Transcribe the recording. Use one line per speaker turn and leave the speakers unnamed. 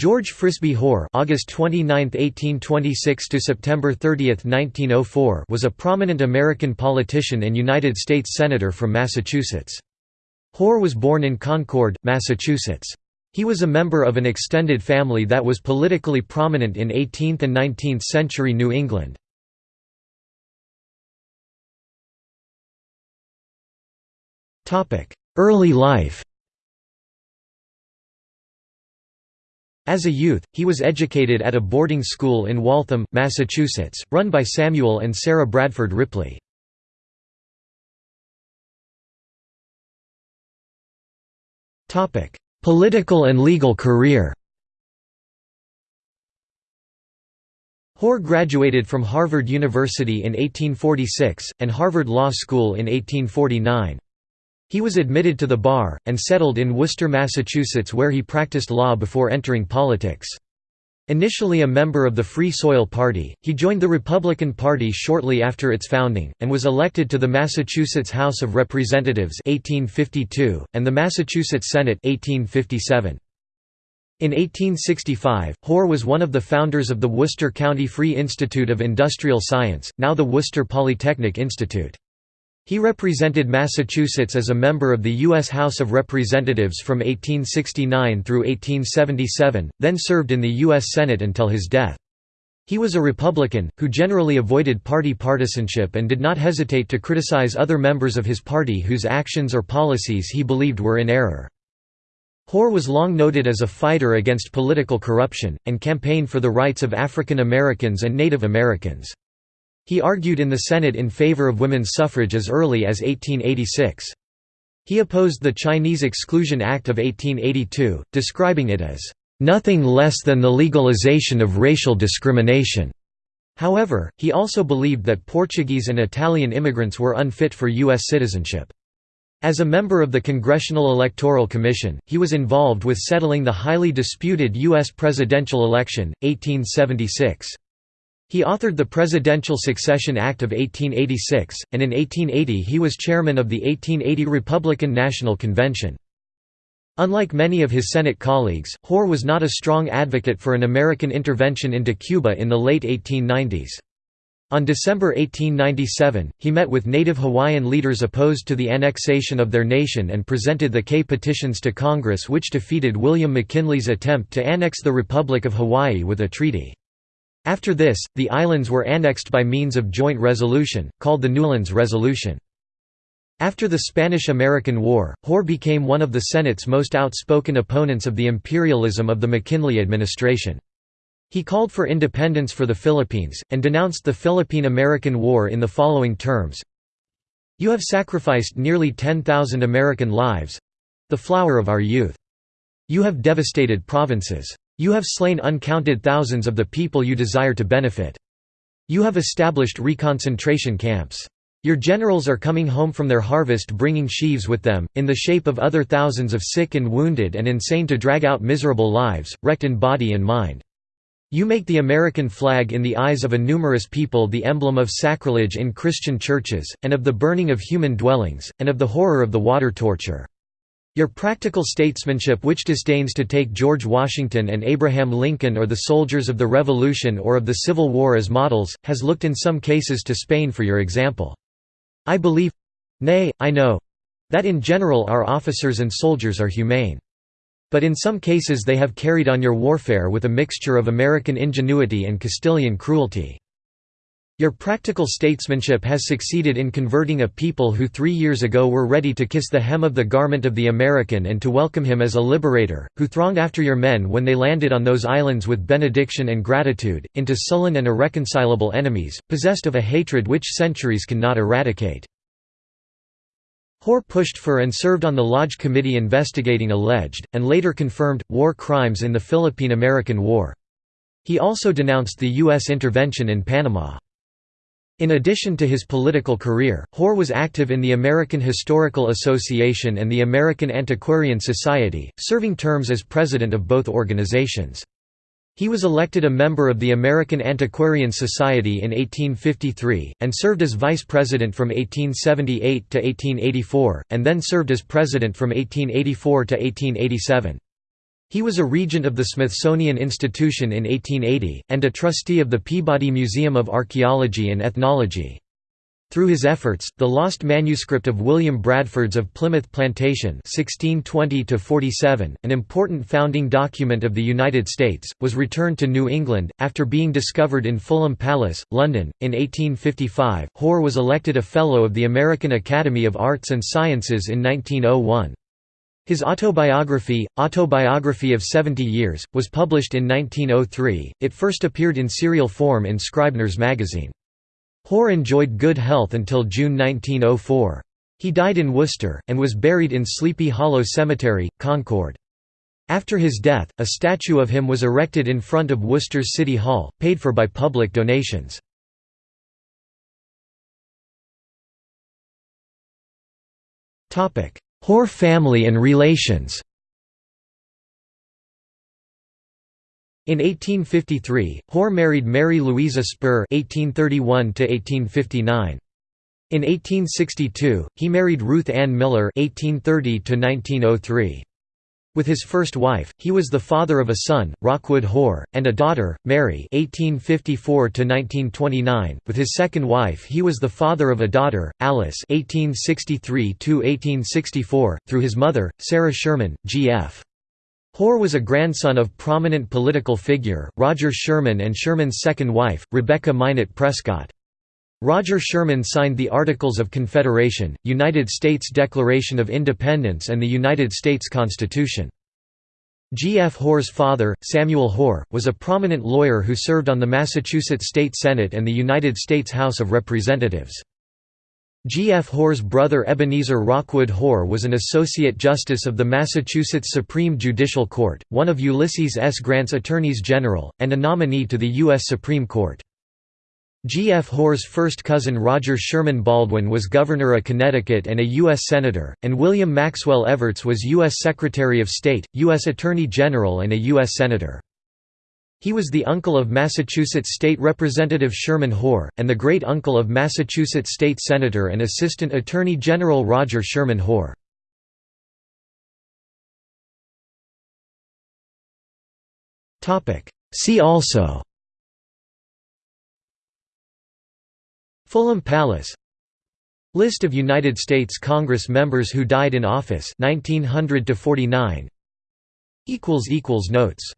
George Frisbie Hoar August 29, 1826 to September 30, 1904 was a prominent American politician and United States Senator from Massachusetts. Hoar was born in Concord, Massachusetts. He was a member of an extended family that was politically prominent in 18th and 19th century New England. Early life As a youth, he was educated at a boarding school in Waltham, Massachusetts, run by Samuel and Sarah Bradford Ripley. Political and legal career Hoar graduated from Harvard University in 1846, and Harvard Law School in 1849. He was admitted to the bar, and settled in Worcester, Massachusetts where he practiced law before entering politics. Initially a member of the Free Soil Party, he joined the Republican Party shortly after its founding, and was elected to the Massachusetts House of Representatives 1852, and the Massachusetts Senate 1857. In 1865, Hoar was one of the founders of the Worcester County Free Institute of Industrial Science, now the Worcester Polytechnic Institute. He represented Massachusetts as a member of the U.S. House of Representatives from 1869 through 1877, then served in the U.S. Senate until his death. He was a Republican, who generally avoided party partisanship and did not hesitate to criticize other members of his party whose actions or policies he believed were in error. Hoar was long noted as a fighter against political corruption, and campaigned for the rights of African Americans and Native Americans. He argued in the Senate in favor of women's suffrage as early as 1886. He opposed the Chinese Exclusion Act of 1882, describing it as, "...nothing less than the legalization of racial discrimination." However, he also believed that Portuguese and Italian immigrants were unfit for U.S. citizenship. As a member of the Congressional Electoral Commission, he was involved with settling the highly disputed U.S. presidential election, 1876. He authored the Presidential Succession Act of 1886, and in 1880 he was chairman of the 1880 Republican National Convention. Unlike many of his Senate colleagues, Hoar was not a strong advocate for an American intervention into Cuba in the late 1890s. On December 1897, he met with native Hawaiian leaders opposed to the annexation of their nation and presented the K petitions to Congress which defeated William McKinley's attempt to annex the Republic of Hawaii with a treaty. After this, the islands were annexed by means of joint resolution, called the Newlands Resolution. After the Spanish–American War, Hoar became one of the Senate's most outspoken opponents of the imperialism of the McKinley administration. He called for independence for the Philippines, and denounced the Philippine–American War in the following terms, You have sacrificed nearly 10,000 American lives—the flower of our youth. You have devastated provinces. You have slain uncounted thousands of the people you desire to benefit. You have established reconcentration camps. Your generals are coming home from their harvest bringing sheaves with them, in the shape of other thousands of sick and wounded and insane to drag out miserable lives, wrecked in body and mind. You make the American flag in the eyes of a numerous people the emblem of sacrilege in Christian churches, and of the burning of human dwellings, and of the horror of the water torture. Your practical statesmanship which disdains to take George Washington and Abraham Lincoln or the soldiers of the Revolution or of the Civil War as models, has looked in some cases to Spain for your example. I believe—nay, I know—that in general our officers and soldiers are humane. But in some cases they have carried on your warfare with a mixture of American ingenuity and Castilian cruelty. Your practical statesmanship has succeeded in converting a people who three years ago were ready to kiss the hem of the garment of the American and to welcome him as a liberator, who thronged after your men when they landed on those islands with benediction and gratitude, into sullen and irreconcilable enemies, possessed of a hatred which centuries cannot eradicate. Hoar pushed for and served on the Lodge Committee investigating alleged, and later confirmed, war crimes in the Philippine–American War. He also denounced the U.S. intervention in Panama. In addition to his political career, Hoar was active in the American Historical Association and the American Antiquarian Society, serving terms as president of both organizations. He was elected a member of the American Antiquarian Society in 1853, and served as vice president from 1878 to 1884, and then served as president from 1884 to 1887. He was a regent of the Smithsonian Institution in 1880, and a trustee of the Peabody Museum of Archaeology and Ethnology. Through his efforts, the lost manuscript of William Bradford's of Plymouth Plantation 1620 an important founding document of the United States, was returned to New England, after being discovered in Fulham Palace, London. In 1855, Hoar was elected a Fellow of the American Academy of Arts and Sciences in 1901. His autobiography, Autobiography of Seventy Years, was published in 1903. It first appeared in serial form in Scribner's magazine. Hoar enjoyed good health until June 1904. He died in Worcester, and was buried in Sleepy Hollow Cemetery, Concord. After his death, a statue of him was erected in front of Worcester's City Hall, paid for by public donations. Hoar family and relations In 1853, Hoar married Mary Louisa Spurr (1831–1859). In 1862, he married Ruth Ann Miller (1830–1903). With his first wife, he was the father of a son, Rockwood Hoar, and a daughter, Mary (1854–1929). With his second wife, he was the father of a daughter, Alice (1863–1864), through his mother, Sarah Sherman, G.F. Hoar was a grandson of prominent political figure, Roger Sherman and Sherman's second wife, Rebecca Minot Prescott. Roger Sherman signed the Articles of Confederation, United States Declaration of Independence and the United States Constitution. G. F. Hoar's father, Samuel Hoar, was a prominent lawyer who served on the Massachusetts State Senate and the United States House of Representatives. G. F. Hoar's brother Ebenezer Rockwood Hoar was an Associate Justice of the Massachusetts Supreme Judicial Court, one of Ulysses S. Grant's Attorneys General, and a nominee to the U.S. Supreme Court. G. F. Hoar's first cousin Roger Sherman Baldwin was Governor of Connecticut and a U.S. Senator, and William Maxwell Evarts was U.S. Secretary of State, U.S. Attorney General and a U.S. Senator. He was the uncle of Massachusetts State Representative Sherman Hoar, and the great-uncle of Massachusetts State Senator and Assistant Attorney General Roger Sherman Hoar. See also Fulham Palace. List of United States Congress members who died in office 1900 to 49 equals equals Notes